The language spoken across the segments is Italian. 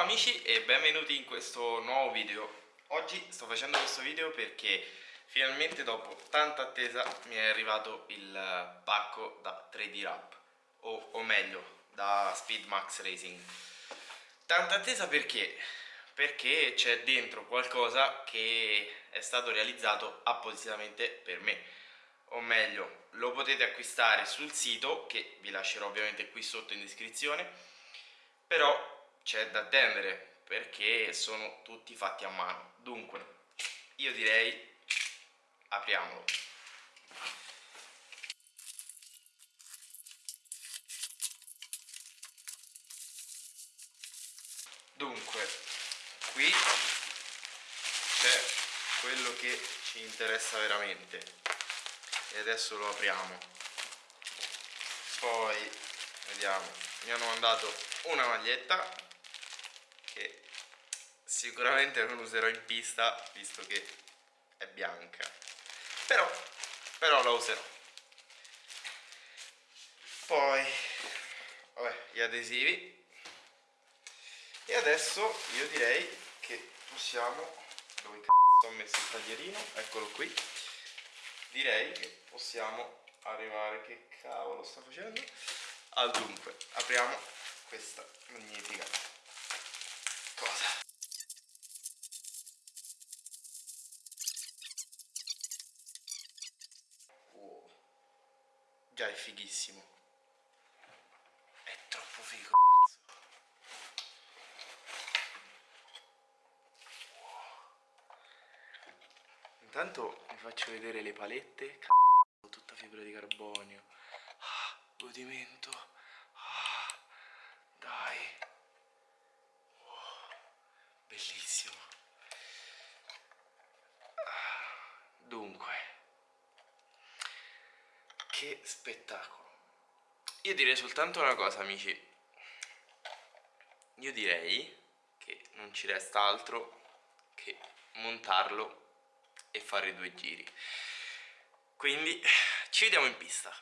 amici e benvenuti in questo nuovo video. Oggi sto facendo questo video perché finalmente dopo tanta attesa mi è arrivato il pacco da 3D Wrap o, o meglio da Speed Max Racing. Tanta attesa perché? Perché c'è dentro qualcosa che è stato realizzato appositamente per me. O meglio lo potete acquistare sul sito che vi lascerò ovviamente qui sotto in descrizione però c'è da attendere perché sono tutti fatti a mano. Dunque io direi apriamolo. Dunque qui c'è quello che ci interessa veramente. E adesso lo apriamo. Poi vediamo. Mi hanno mandato una maglietta che sicuramente non userò in pista visto che è bianca. Però, però la userò. Poi vabbè, gli adesivi. E adesso io direi che possiamo dove cazzo ho messo il taglierino? Eccolo qui. Direi che possiamo arrivare che cavolo sta facendo? Al dunque apriamo questa magnifica cosa. Wow. già è fighissimo. È troppo figo intanto vi faccio vedere le palette cazzo, tutta fibra di carbonio. Ah, godimento ah, dai bellissimo dunque spettacolo. Io direi soltanto una cosa amici. Io direi che non ci resta altro che montarlo e fare due giri. Quindi ci vediamo in pista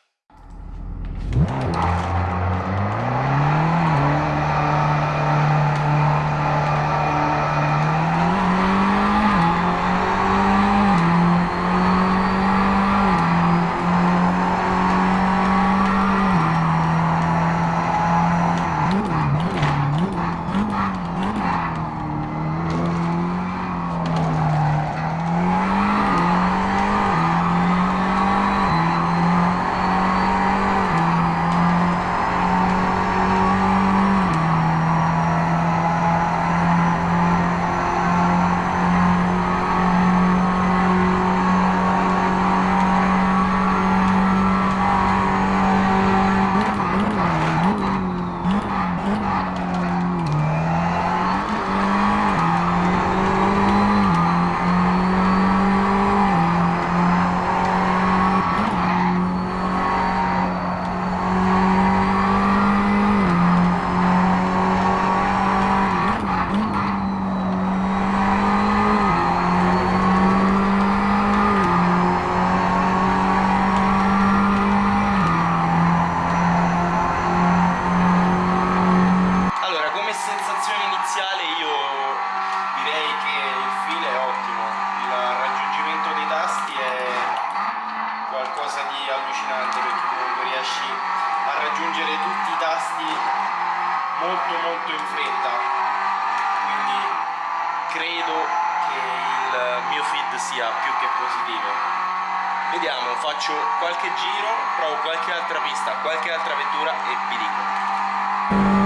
molto molto in fretta. Quindi credo che il mio feed sia più che positivo. Vediamo faccio qualche giro provo qualche altra pista qualche altra vettura e vi dico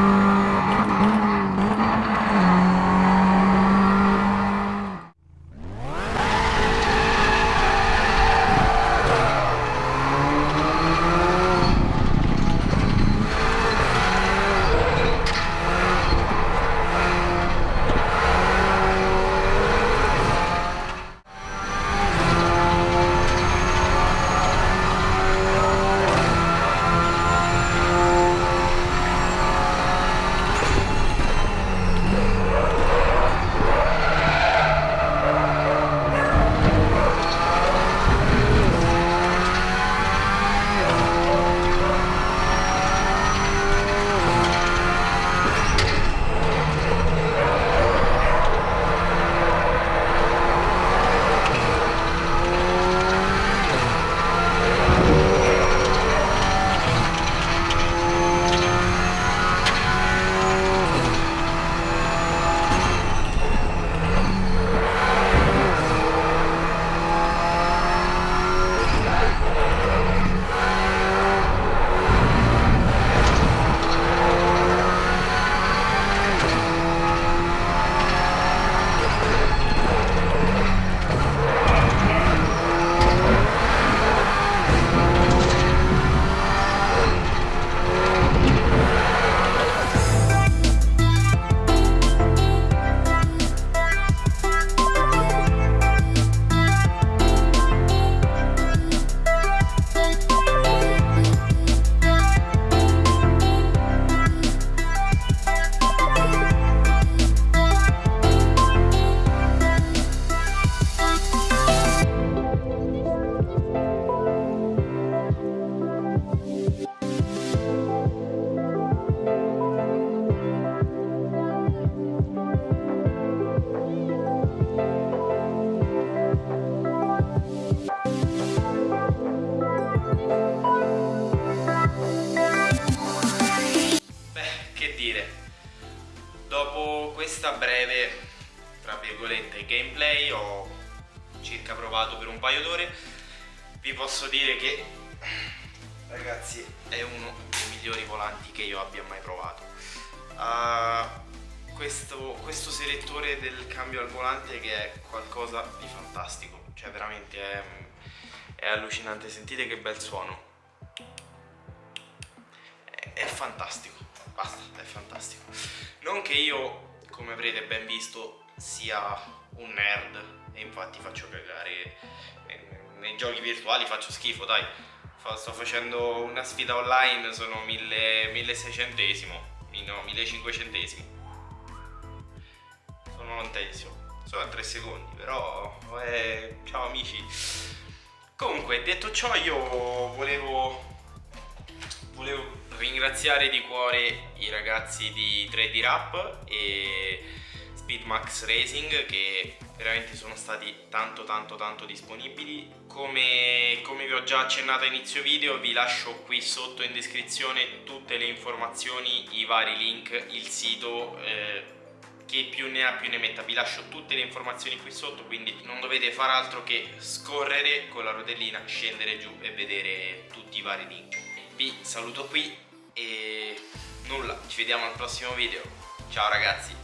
questa breve, tra virgolette, gameplay ho circa provato per un paio d'ore, vi posso dire che ragazzi è uno dei migliori volanti che io abbia mai provato. Uh, questo, questo selettore del cambio al volante che è qualcosa di fantastico, cioè veramente è, è allucinante, sentite che bel suono. È fantastico, basta, è fantastico. Non che io, come avrete ben visto, sia un nerd e infatti faccio cagare nei giochi virtuali faccio schifo, dai. Sto facendo una sfida online, sono 1600 no, 1500 Sono lontesimo, sono a 3 secondi, però eh, ciao amici. Comunque, detto ciò, io volevo volevo ringraziare di cuore i ragazzi di 3D Rap e Speedmax Racing che veramente sono stati tanto tanto tanto disponibili. Come, come, vi ho già accennato a inizio video vi lascio qui sotto in descrizione tutte le informazioni i vari link il sito eh, che più ne ha più ne metta. Vi lascio tutte le informazioni qui sotto quindi non dovete fare altro che scorrere con la rotellina scendere giù e vedere tutti i vari link vi saluto qui e nulla ci vediamo al prossimo video. Ciao ragazzi